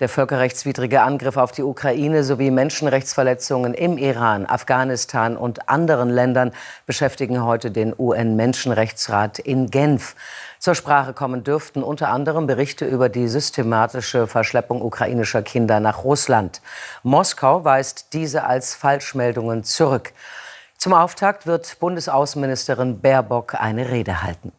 Der völkerrechtswidrige Angriff auf die Ukraine sowie Menschenrechtsverletzungen im Iran, Afghanistan und anderen Ländern beschäftigen heute den UN-Menschenrechtsrat in Genf. Zur Sprache kommen dürften unter anderem Berichte über die systematische Verschleppung ukrainischer Kinder nach Russland. Moskau weist diese als Falschmeldungen zurück. Zum Auftakt wird Bundesaußenministerin Baerbock eine Rede halten.